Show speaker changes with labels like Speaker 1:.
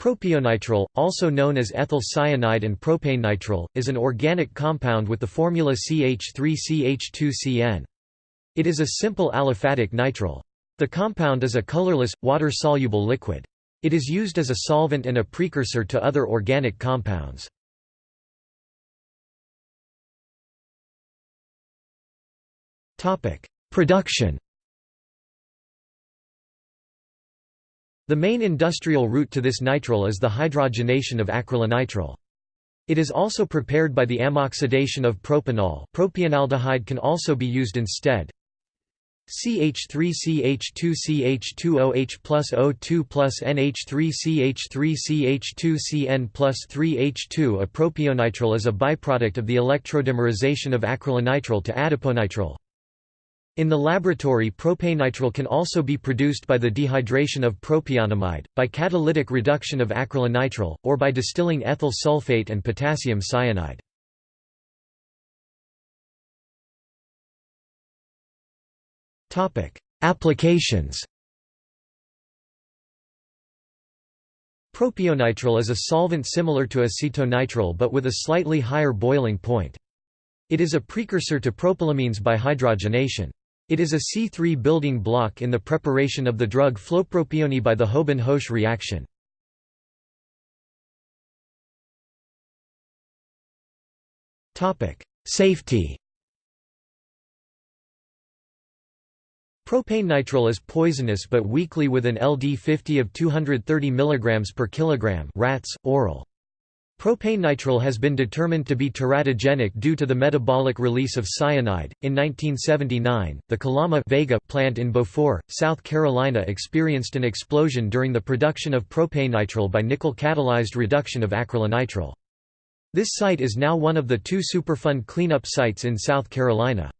Speaker 1: Propionitrile, also known as ethyl cyanide and propanenitrile, is an organic compound with the formula CH3CH2CN. It is a simple aliphatic nitrile. The compound is a colorless, water-soluble liquid. It is used as a solvent and a precursor to other organic compounds. Production The main industrial route to this nitrile is the hydrogenation of acrylonitrile. It is also prepared by the ammoxidation of propanol propionaldehyde can also be used instead. CH3CH2CH2OH plus O2 plus NH3CH3CH2CN plus 3H2 A propionitrile is a byproduct of the electrodimerization of acrylonitrile to adiponitrile. In the laboratory propanenitrile can also be produced by the dehydration of propionamide, by catalytic reduction of acrylonitrile, or by distilling ethyl sulfate and potassium cyanide. Applications Propionitrile is a solvent similar to acetonitrile but with a slightly higher boiling point. It is a precursor to propylamines by hydrogenation. It is a C3 building block in the preparation of the drug flopropione by the Houben-Hoesch reaction. Safety Propane Propanenitrile is poisonous but weakly with an LD50 of 230 mg per kilogram rats, oral. Propanenitrile has been determined to be teratogenic due to the metabolic release of cyanide. In 1979, the Kalama Vega plant in Beaufort, South Carolina experienced an explosion during the production of propanenitrile by nickel catalyzed reduction of acrylonitrile. This site is now one of the two Superfund cleanup sites in South Carolina.